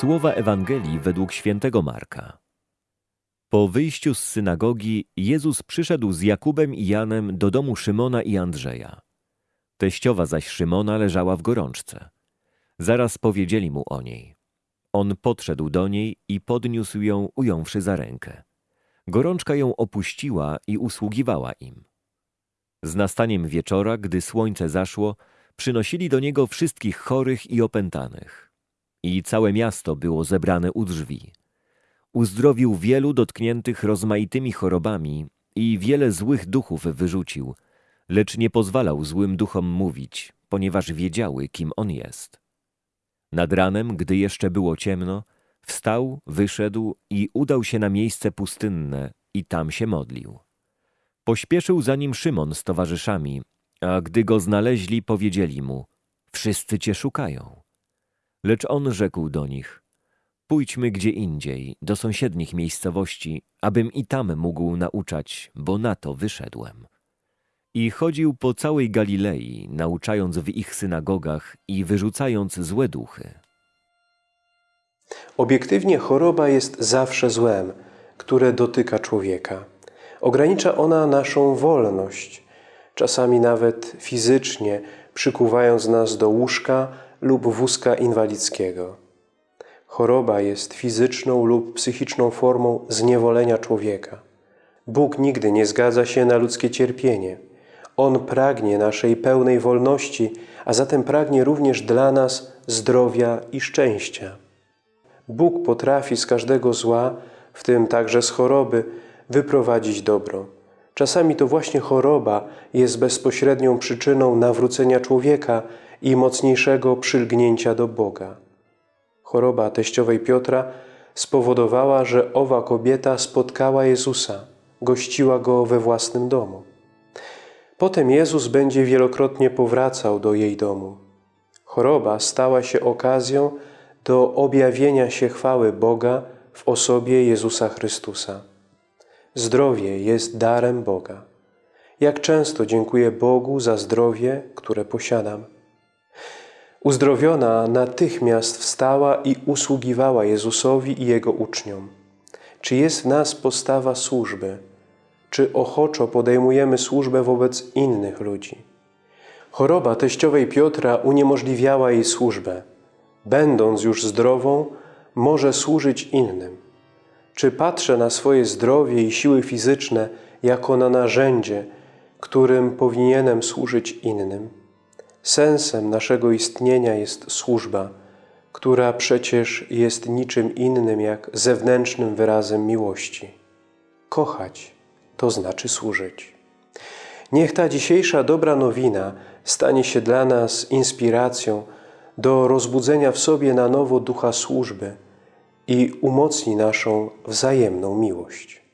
Słowa Ewangelii według świętego Marka. Po wyjściu z synagogi Jezus przyszedł z Jakubem i Janem do domu Szymona i Andrzeja. Teściowa zaś Szymona leżała w gorączce. Zaraz powiedzieli mu o niej. On podszedł do niej i podniósł ją, ująwszy za rękę. Gorączka ją opuściła i usługiwała im. Z nastaniem wieczora, gdy słońce zaszło, przynosili do niego wszystkich chorych i opętanych. I całe miasto było zebrane u drzwi. Uzdrowił wielu dotkniętych rozmaitymi chorobami i wiele złych duchów wyrzucił, lecz nie pozwalał złym duchom mówić, ponieważ wiedziały, kim on jest. Nad ranem, gdy jeszcze było ciemno, wstał, wyszedł i udał się na miejsce pustynne i tam się modlił. Pośpieszył za nim Szymon z towarzyszami, a gdy go znaleźli, powiedzieli mu: Wszyscy cię szukają. Lecz on rzekł do nich: Pójdźmy gdzie indziej, do sąsiednich miejscowości, abym i tam mógł nauczać, bo na to wyszedłem. I chodził po całej Galilei, nauczając w ich synagogach i wyrzucając złe duchy. Obiektywnie choroba jest zawsze złem, które dotyka człowieka. Ogranicza ona naszą wolność, czasami nawet fizycznie, przykuwając nas do łóżka lub wózka inwalidzkiego. Choroba jest fizyczną lub psychiczną formą zniewolenia człowieka. Bóg nigdy nie zgadza się na ludzkie cierpienie. On pragnie naszej pełnej wolności, a zatem pragnie również dla nas zdrowia i szczęścia. Bóg potrafi z każdego zła, w tym także z choroby, wyprowadzić dobro. Czasami to właśnie choroba jest bezpośrednią przyczyną nawrócenia człowieka i mocniejszego przylgnięcia do Boga. Choroba teściowej Piotra spowodowała, że owa kobieta spotkała Jezusa, gościła Go we własnym domu. Potem Jezus będzie wielokrotnie powracał do jej domu. Choroba stała się okazją do objawienia się chwały Boga w osobie Jezusa Chrystusa. Zdrowie jest darem Boga. Jak często dziękuję Bogu za zdrowie, które posiadam. Uzdrowiona natychmiast wstała i usługiwała Jezusowi i Jego uczniom. Czy jest w nas postawa służby? Czy ochoczo podejmujemy służbę wobec innych ludzi? Choroba teściowej Piotra uniemożliwiała jej służbę. Będąc już zdrową, może służyć innym. Czy patrzę na swoje zdrowie i siły fizyczne jako na narzędzie, którym powinienem służyć innym? Sensem naszego istnienia jest służba, która przecież jest niczym innym jak zewnętrznym wyrazem miłości. Kochać to znaczy służyć. Niech ta dzisiejsza dobra nowina stanie się dla nas inspiracją do rozbudzenia w sobie na nowo ducha służby i umocni naszą wzajemną miłość.